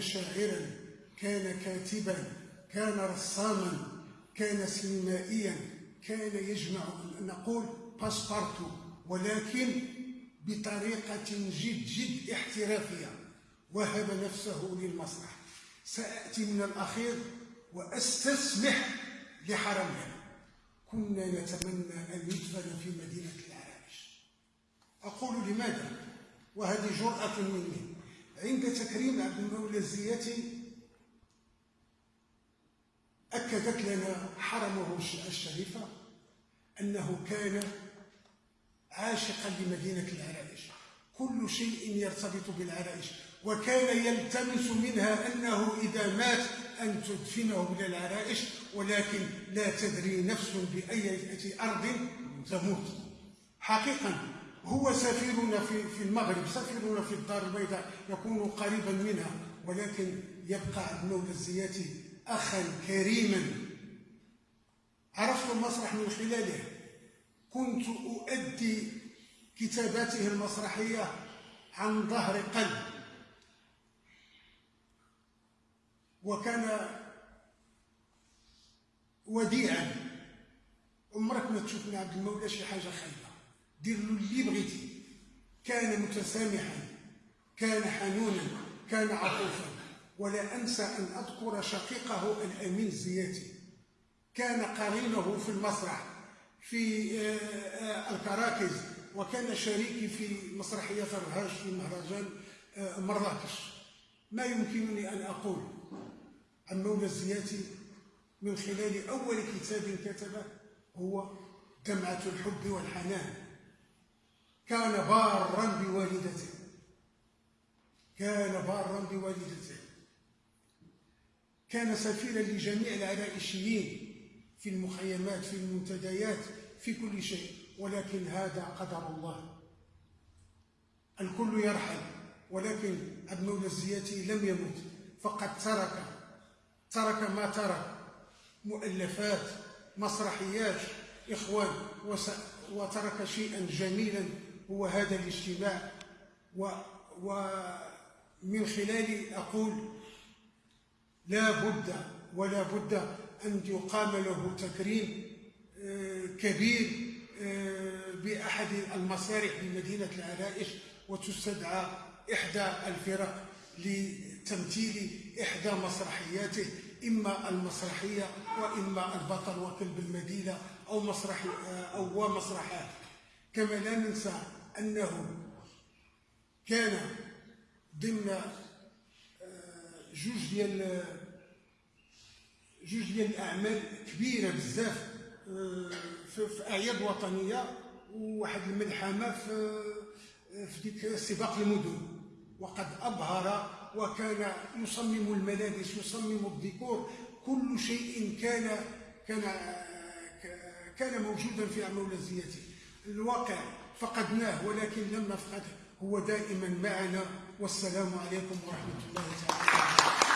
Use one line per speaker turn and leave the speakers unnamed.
شاعرا كان كاتبا كان رساما كان سينمائيا كان يجمع نقول باسبارتو ولكن بطريقة جد جد احترافية. وهب نفسه للمسرح. سأتي من الأخير وأستسمح لحرمنا كنا نتمنى أن يدفن في مدينة العرائش أقول لماذا؟ وهذه جرأة مني. عند تكريم عبد المولى الزياتي أكدت لنا حرمه الشريفة أنه كان عاشقا لمدينة العرائش. كل شيء يرتبط بالعرائش وكان يلتمس منها أنه إذا مات أن تدفنه إلى العرائش ولكن لا تدري نفس بأي أرض تموت. حقيقة هو سفيرنا في في المغرب سفيرنا في الدار البيضاء يكون قريبا منها ولكن يبقى المولى الزياتي أخا كريما. عرفت المسرح من خلاله. كنت أؤدي كتاباته المسرحية عن ظهر قلب. وكان وديعا. عمرك ما تشوف من عبد المولى شي حاجة خايبة. دير له اللي بغيتي كان متسامحا كان حنونا كان عطوفا. ولا أنسى أن أذكر شقيقه الأمين الزياتي كان قرينه في المسرح في آه، آه، الكراكز. وكان شريكي في مسرحية الرهاج في مهرجان آه، مراكش. ما يمكنني أن أقول عن مولى الزياتي من خلال أول كتاب كتبه هو دمعة الحب والحنان. كان بارا بوالدته. كان بارا بوالدته. كان سفيرا لجميع العرائشيين في المخيمات في المنتديات في كل شيء. ولكن هذا قدر الله. الكل يرحل ولكن المولى الزياتي لم يمت فقد ترك ترك ما ترك. مؤلفات مسرحيات إخوان وترك شيئا جميلا هو هذا الاجتماع ومن خلالي أقول لا بد ولا بد أن يقام له تكريم آه، كبير آه، بأحد المسارح بمدينة العرائش وتستدعى إحدى الفرق لتمثيل إحدى مسرحياته إما المسرحية وإما البطل وكلب المدينة أو مسرح أو مسرحات. كما لا ننسى أنه كان ضمن آه، جوج ديال جوج ديال الأعمال كبيرة بزاف آه، في أعياد وطنية وواحد الملحمة في في ديك سباق المدن. وقد أبهر وكان يصمم الملابس يصمم الديكور كل شيء كان كان كان موجودا في عمولة الزياتي الواقع فقدناه ولكن لم نفقده. هو دائما معنا والسلام عليكم ورحمة الله تعالى